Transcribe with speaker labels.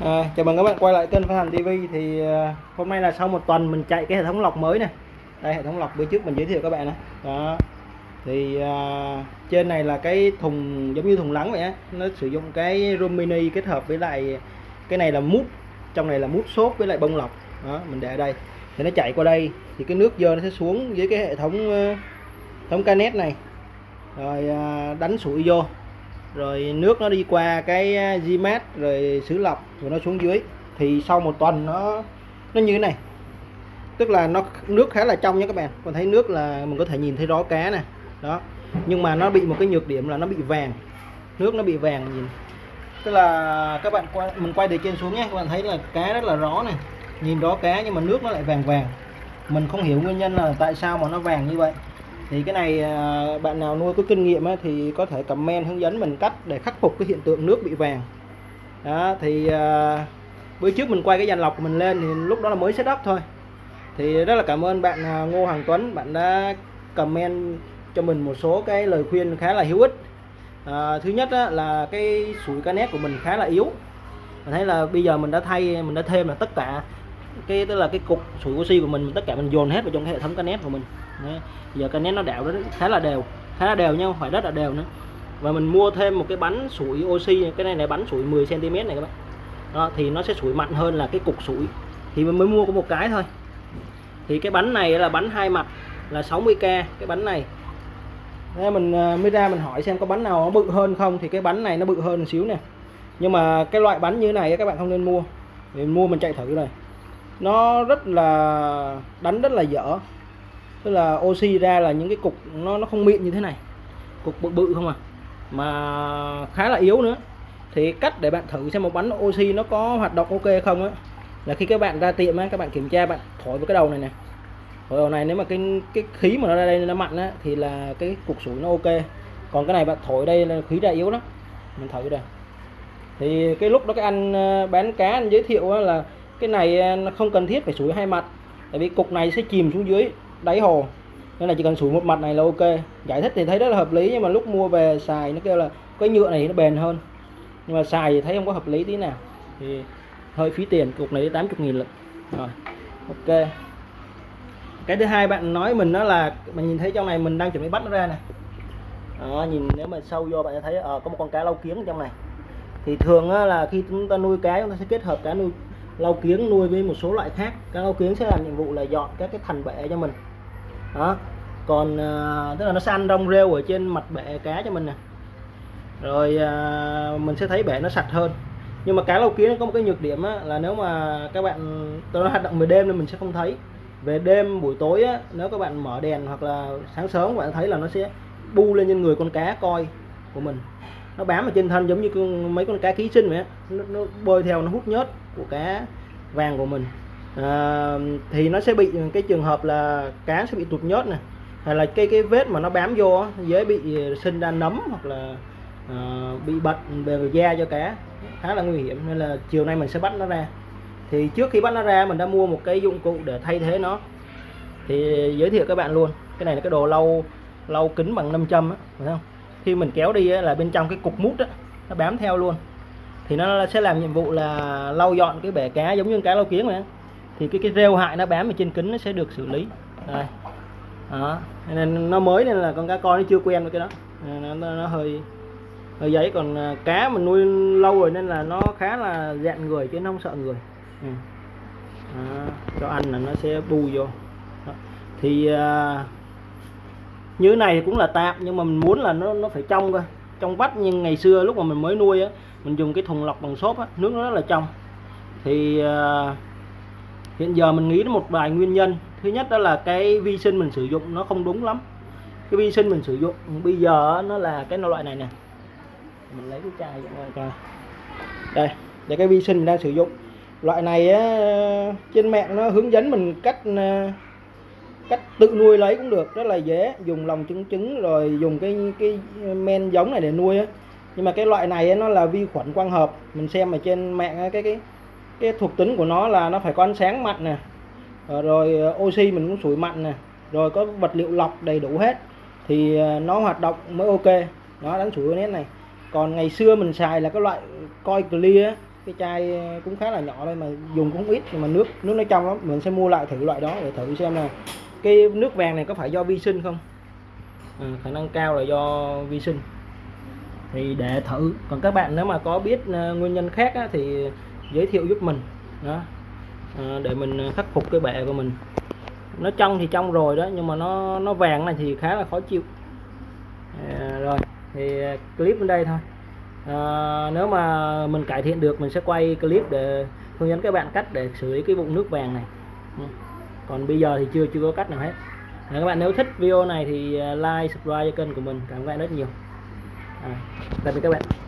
Speaker 1: À, chào mừng các bạn quay lại kênh Phan Hành TV thì à, hôm nay là sau một tuần mình chạy cái hệ thống lọc mới này. Đây hệ thống lọc bữa trước mình giới thiệu các bạn này. Đó. Thì à, trên này là cái thùng giống như thùng lắng vậy á. Nó sử dụng cái room mini kết hợp với lại cái này là mút. Trong này là mút xốp với lại bông lọc. Đó mình để ở đây. Thì nó chạy qua đây. Thì cái nước dơ nó sẽ xuống dưới cái hệ thống uh, thống canet này. Rồi à, đánh sủi vô rồi nước nó đi qua cái à, Gmat rồi xử lọc rồi nó xuống dưới. Thì sau một tuần nó nó như thế này. Tức là nó, nước khá là trong nha các bạn. Còn thấy nước là mình có thể nhìn thấy rõ cá nè. Đó. Nhưng mà nó bị một cái nhược điểm là nó bị vàng. Nước nó bị vàng nhìn. Tức là các bạn quay mình quay từ trên xuống nhé. Các bạn thấy là cá rất là rõ này. Nhìn rõ cá nhưng mà nước nó lại vàng vàng. Mình không hiểu nguyên nhân là tại sao mà nó vàng như vậy thì cái này à, bạn nào nuôi có kinh nghiệm thì có thể comment hướng dẫn mình cách để khắc phục cái hiện tượng nước bị vàng. Đó thì à, bữa trước mình quay cái dàn lọc của mình lên thì lúc đó là mới setup thôi. Thì rất là cảm ơn bạn à, Ngô Hoàng Tuấn. Bạn đã comment cho mình một số cái lời khuyên khá là hữu ích. À, thứ nhất á, là cái sủi canet của mình khá là yếu. Mình thấy là bây giờ mình đã thay mình đã thêm là tất cả cái tức là cái cục sủi oxy của mình tất cả mình dồn hết vào trong cái hệ thống canet của mình. Đấy. giờ canet nó đảo nó khá là đều khá là đều nhau phải rất là đều nữa. Và mình mua thêm một cái bánh sủi oxy cái này là bánh sủi 10 cm này các bạn. Đó, thì nó sẽ sủi mạnh hơn là cái cục sủi. Thì mình mới mua có một cái thôi. Thì cái bánh này là bánh hai mặt là 60k cái bánh này. Thế mình à, mới ra mình hỏi xem có bánh nào nó bự hơn không thì cái bánh này nó bự hơn một xíu nè. Nhưng mà cái loại bánh như này các bạn không nên mua. Mình mua mình chạy thử này. nó rất là đánh rất là dở tức là oxy ra là những cái cục nó nó không mịn như thế này. Cục bự bự không à? Mà khá là yếu nữa. Thì cách để bạn thử xem một bánh oxy nó có hoạt động ok không á, là khi các bạn ra tiệm á, các bạn kiểm tra, bạn thổi vào cái đầu này nè. Thổi đầu này nếu mà cái cái khí mà nó ra đây nó mặn á, thì là cái cục sủi nó ok. Còn cái này bạn thổi đây là khí ra yếu đó mình thử đây. Thì cái lúc đó cái anh ờ, bán cá anh giới thiệu là cái này ờ, nó không cần thiết phải sủi hai mặt. Tại vì cục này sẽ chìm xuống dưới đáy hồ. Nên là chỉ cần sủi một mặt này là ok. Giải thích thì thấy rất là hợp lý nhưng mà lúc mua về xài nó kêu là cái nhựa này nó bền hơn. Nhưng mà xài thì thấy không có hợp lý tí nào. Thì hơi phí tiền cục này 80 nghìn lận. Rồi ok. Cái thứ hai bạn nói mình đó là mình nhìn thấy trong này mình đang chuẩn bị bắt nó ra này đó, nhìn nếu mà sâu vô bạn sẽ thấy à, có một con cá lau kiếng trong này. Thì thường á, là khi chúng ta nuôi cá chúng ta sẽ kết hợp cá nuôi lau kiếng nuôi với một số loại khác. Cá lau kiếng sẽ làm nhiệm vụ là dọn các cái thành bể cho mình đó. Còn à, tức là nó sẽ ăn rong rêu ở trên mặt bể cá cho mình nè. Rồi à, mình sẽ thấy bể nó sạch hơn. Nhưng mà cá lâu kiến nó có một cái nhược điểm á, là nếu mà các bạn tôi nó hoạt động về đêm nên mình sẽ không thấy. Về đêm buổi tối á, nếu các bạn mở đèn hoặc là sáng sớm các bạn thấy là nó sẽ bu lên trên người con cá coi của mình. Nó bám ở trên thân giống như mấy con cá ký sinh vậy á. Nó, nó bơi theo nó hút nhớt của cá vàng của mình à, thì nó sẽ bị cái trường hợp là cá sẽ bị tụt nhớt này hay là cái cái vết mà nó bám vô dễ bị ờ, sinh ra nấm hoặc là à, bị bệnh về da cho cá. Khá là nguy hiểm nên là chiều nay mình sẽ bắt nó ra. Thì trước khi bắt nó ra mình đã mua một cái dụng cụ để thay thế nó. Thì giới thiệu các bạn luôn cái này là cái đồ lau lau kính bằng 5 châm á phải không? Khi mình kéo đi á, là bên trong cái cục mút á nó bám theo luôn. Thì nó sẽ làm nhiệm vụ là lau dọn cái bể cá giống như cá lau kiếng này thì cái cái rêu hại nó bám ở trên kính nó sẽ được xử lý. Đây. Đó. Nên nó mới nên là con cá con nó chưa quen với cái đó. Nó, nó, nó hơi hơi giấy. Còn à, cá mình nuôi lâu rồi nên là nó khá là dạn người chứ nó không sợ người. Ừ. đó, cho ăn là nó sẽ bù vô. Đó. thì à, như này cũng là tạm nhưng mà mình muốn là nó nó phải trong cơ trong vắt nhưng ngày xưa lúc mà mình mới nuôi á mình dùng cái thùng lọc bằng xốp á nước nó rất là trong. Thì à, hiện giờ mình nghĩ đến một vài nguyên nhân. Thứ nhất đó là cái vi sinh mình sử dụng nó không đúng lắm. Cái vi sinh mình sử dụng bây giờ nó là cái loại này nè. Mình lấy cái chai coi. Đây để cái vi sinh mình đang sử dụng. Loại này á, trên mạng nó hướng dẫn mình cách ờ, cách tự nuôi lấy cũng được. Rất là dễ. Dùng lòng trứng trứng rồi dùng cái cái men giống này để nuôi á. Nhưng mà cái loại này á, nó là vi khuẩn quang hợp. Mình xem ở trên mạng á, cái cái cái thuộc tính của nó là nó phải có ánh sáng mạnh nè. Ờ, rồi ờ, oxy mình cũng sủi mạnh nè. Rồi có vật liệu lọc đầy đủ hết. Thì ờ, nó hoạt động mới ok. Nó đánh sủi nét này. Còn ngày xưa mình xài là cái loại coi clear cái chai cũng khá là nhỏ thôi mà dùng cũng ít nhưng mà nước nước nó trong lắm. Mình sẽ mua lại thử loại đó để thử xem là cái nước vàng này có phải do vi sinh không? À, khả năng cao là do vi sinh. Thì để thử. Còn các bạn nếu mà có biết nguyên nhân khác á, thì giới thiệu giúp mình đó. À, để mình à, khắc phục cái bệ của mình. Nó trong thì trong rồi đó nhưng mà nó nó vàng này thì khá là khó chịu. À, rồi thì clip đến đây thôi. À, nếu mà mình cải thiện được mình sẽ quay clip để hướng dẫn các bạn cách để xử lý cái bụng nước vàng này. Ừ. Còn bây giờ thì chưa chưa có cách nào hết. À, các bạn nếu thích video này thì à, like subscribe cho kênh của mình. Cảm ơn các bạn rất nhiều. À, tạm biệt các bạn.